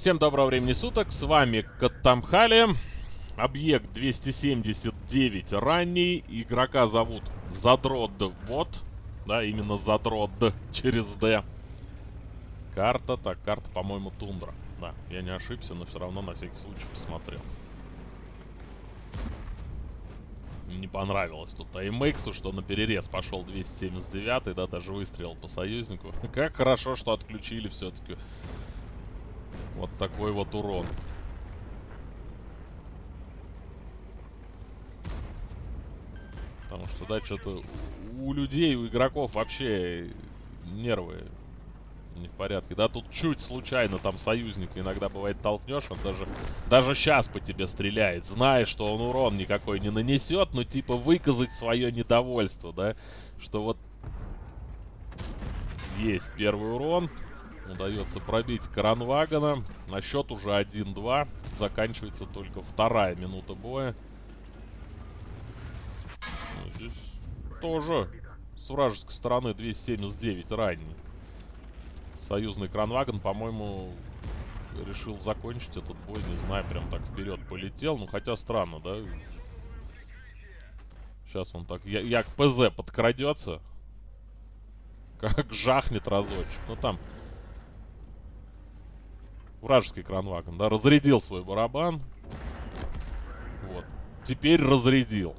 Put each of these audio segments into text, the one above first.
Всем доброго времени суток, с вами Каттамхали. Объект 279 ранний. Игрока зовут Задрод Вот. Да, именно Задрод через Д. Карта, так, карта, по-моему, Тундра. Да, я не ошибся, но все равно на всякий случай посмотрел. Не понравилось тут AMX, что на перерез пошел 279, да, даже выстрелил по союзнику. Как хорошо, что отключили все-таки вот такой вот урон. Потому что, да, что-то у людей, у игроков вообще нервы не в порядке. Да, тут чуть случайно там союзник иногда бывает толкнешь, он даже, даже сейчас по тебе стреляет, зная, что он урон никакой не нанесет, но типа выказать свое недовольство, да, что вот есть первый урон. Удается пробить Кранвагана. На счет уже 1-2. Заканчивается только вторая минута боя. Ну, здесь тоже с вражеской стороны 279 ранний. Союзный Кранваган, по-моему, решил закончить этот бой. Не знаю, прям так вперед полетел. Ну, хотя странно, да? Сейчас он так... Я, я к ПЗ подкрадется. Как жахнет разочек. Ну, там Вражеский кранвагон, да, разрядил свой барабан. Вот. Теперь разрядил.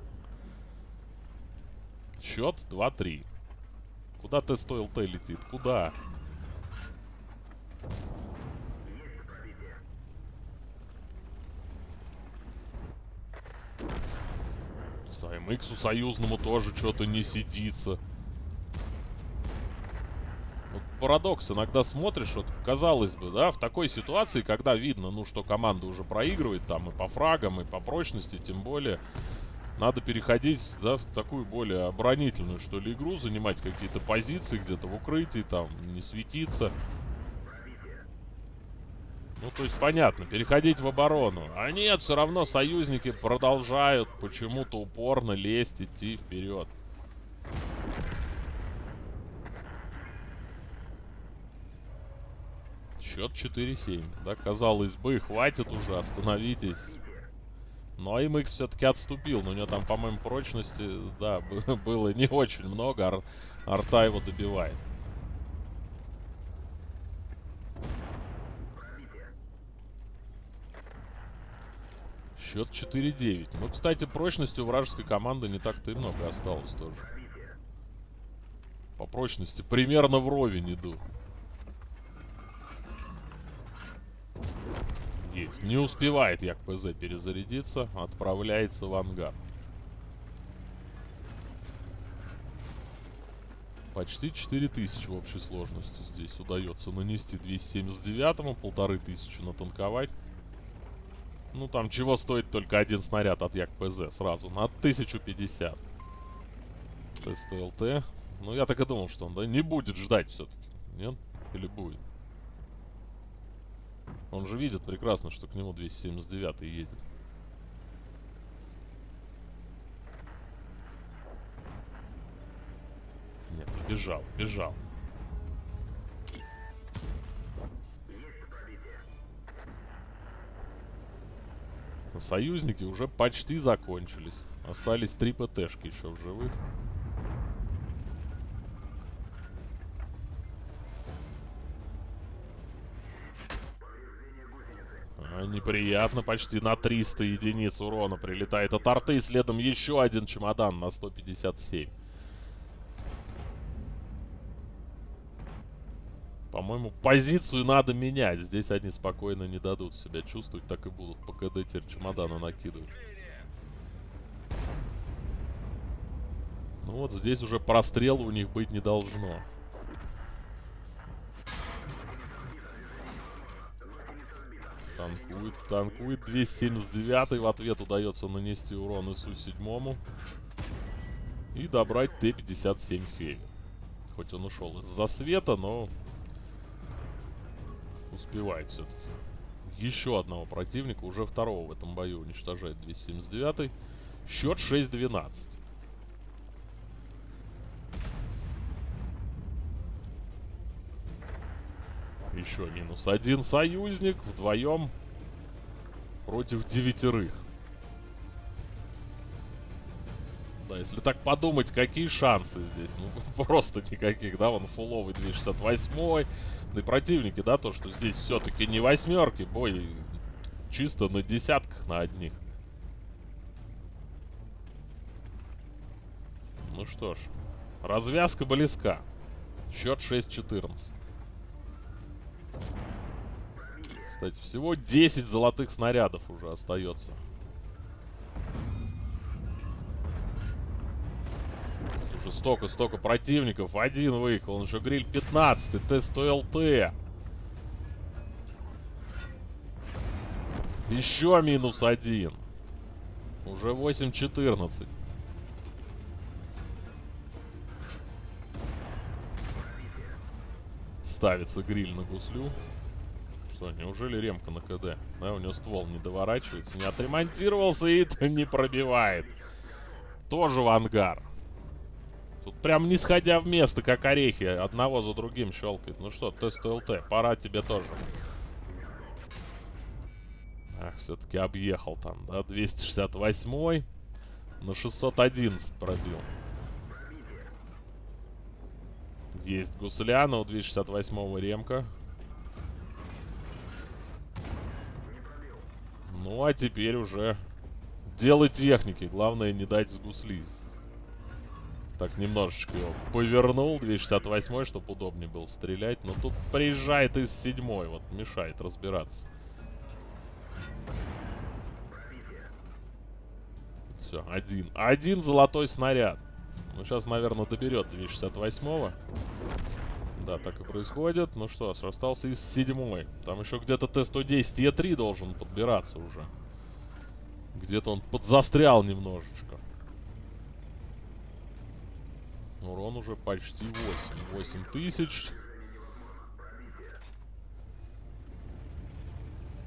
Счет 2-3. Куда ты стоил Т летит? Куда? Саймиксу союзному тоже что-то не сидится парадокс. Иногда смотришь, вот, казалось бы, да, в такой ситуации, когда видно, ну, что команда уже проигрывает там и по фрагам, и по прочности, тем более, надо переходить, да, в такую более оборонительную, что ли, игру, занимать какие-то позиции где-то в укрытии, там, не светиться. Ну, то есть, понятно, переходить в оборону. А нет, все равно союзники продолжают почему-то упорно лезть, идти вперед. Счет 4-7. Да, казалось бы, хватит уже, остановитесь. Но MX все-таки отступил. Но у него там, по-моему, прочности, да, было не очень много. Ар арта его добивает. Счет 4-9. Ну, кстати, прочности у вражеской команды не так-то и много осталось тоже. По прочности примерно вровень иду. Есть. Не успевает як ПЗ перезарядиться. Отправляется в ангар. Почти 4000 в общей сложности здесь удается нанести 279-му, полторы тысячи натанковать. Ну, там чего стоит только один снаряд от Як-ПЗ сразу, на 1050. Тест ЛТ. Ну, я так и думал, что он, да, не будет ждать все-таки. Нет? Или будет? Он же видит прекрасно, что к нему 279 едет. Нет, бежал, бежал. Союзники уже почти закончились. Остались три ПТшки еще в живых. Неприятно, почти на 300 единиц урона прилетает от арты. Следом еще один чемодан на 157. По-моему, позицию надо менять. Здесь они спокойно не дадут себя чувствовать. Так и будут по КД теперь чемоданы накидывать. Ну вот здесь уже прострела у них быть не должно. Танкует, танкует. 279 в ответ удается нанести урон ИСу-7. И добрать Т-57 Хеви. Хоть он ушел из засвета, но успевает все-таки. Еще одного противника, уже второго в этом бою уничтожает 279. Счет 6-12. Еще минус один союзник. Вдвоем против девятерых. Да, если так подумать, какие шансы здесь? Ну, просто никаких, да, вон фуловый 268 Да и противники, да, то, что здесь все-таки не восьмерки, бой чисто на десятках, на одних. Ну что ж, развязка близка. Счет 6-14. Кстати, всего 10 золотых снарядов уже остается. Уже столько-столько противников. Один выехал. Он еще гриль 15. Т-100ЛТ. Еще минус один. Уже 8-14. Ставится гриль на гуслю. Что, неужели ремка на КД? Да, у него ствол не доворачивается, не отремонтировался и не пробивает. Тоже в ангар. Тут прям не сходя в место, как орехи, одного за другим щелкает. Ну что, тест ЛТ, пора тебе тоже. Ах, все-таки объехал там, да? 268 на 611 пробил. Есть гусляна у 268 ремка. Ну, а теперь уже дело техники. Главное не дать с гусли. Так, немножечко его повернул. 268 чтобы удобнее было стрелять. Но тут приезжает из седьмой. Вот, мешает разбираться. Все, один. Один золотой снаряд. Ну, сейчас, наверное, доберет 268-го. Да, так и происходит. Ну что, остался из седьмой. Там еще где-то Т-110 Е3 должен подбираться уже. Где-то он подзастрял немножечко. Урон уже почти 8. 8 тысяч.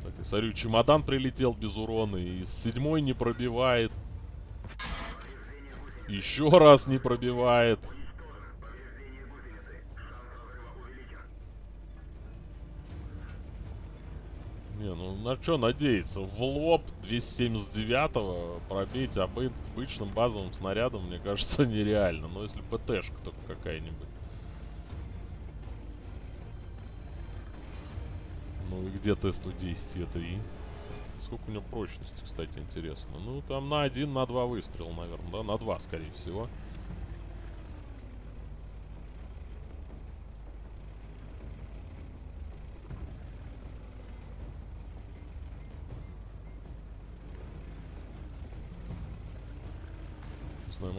Так, я смотрю, чемодан прилетел без урона. И с седьмой не пробивает. Еще раз не пробивает. Не, ну на что надеяться? В лоб 279-го пробить обычным базовым снарядом, мне кажется, нереально. Но если ПТшка только какая-нибудь. Ну и где Т-110 Е3? Сколько у него прочности, кстати, интересно. Ну, там на один, на два выстрела, наверное, да? На два, скорее всего.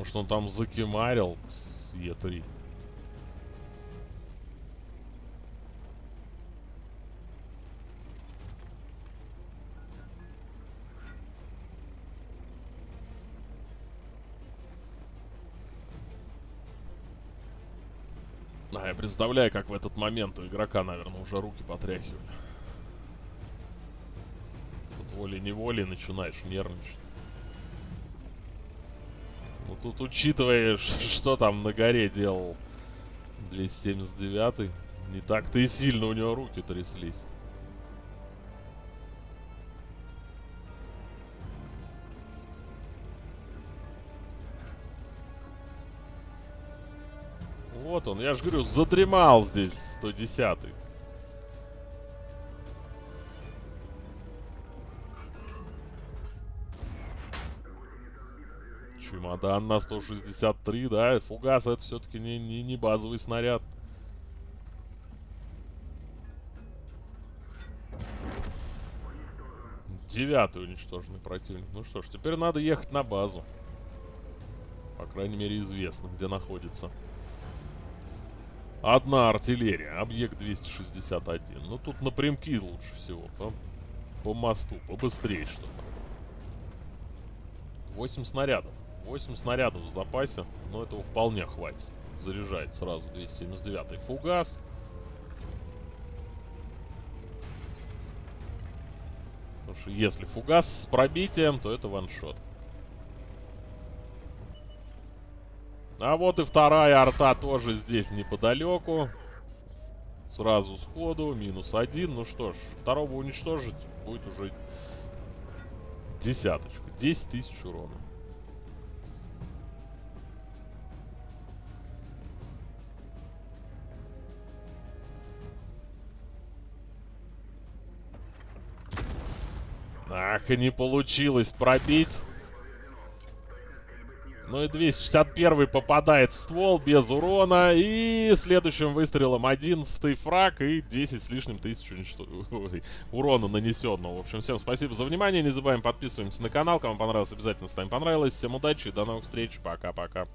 Знаю, может он там закимарил с Е3. А, я представляю, как в этот момент у игрока, наверное, уже руки потряхивали. Тут волей-неволей начинаешь нервничать. Ну тут учитывая, что там на горе делал 279 не так-то и сильно у него руки тряслись. Вот он, я же говорю, задремал здесь 110 -й. Чемодан на 163, да, фугас это все-таки не, не, не базовый снаряд. Девятый уничтоженный противник. Ну что ж, теперь надо ехать на базу. По крайней мере, известно, где находится. Одна артиллерия, объект 261. Ну, тут напрямки лучше всего. По, по мосту, побыстрее что-то. 8 снарядов. 8 снарядов в запасе, но этого вполне хватит. Заряжает сразу 279 фугас. Потому что если фугас с пробитием, то это ваншот. А вот и вторая арта тоже здесь неподалеку. Сразу сходу, минус один. Ну что ж, второго уничтожить будет уже десяточка. 10 тысяч урона. Ах, не получилось пробить. Ну и 261 попадает в ствол без урона. И следующим выстрелом 11 фраг и 10 с лишним тысяч уничтож... урона нанесенного. В общем, всем спасибо за внимание. Не забываем подписываемся на канал. Кому понравилось, обязательно ставим понравилось. Всем удачи и до новых встреч. Пока-пока.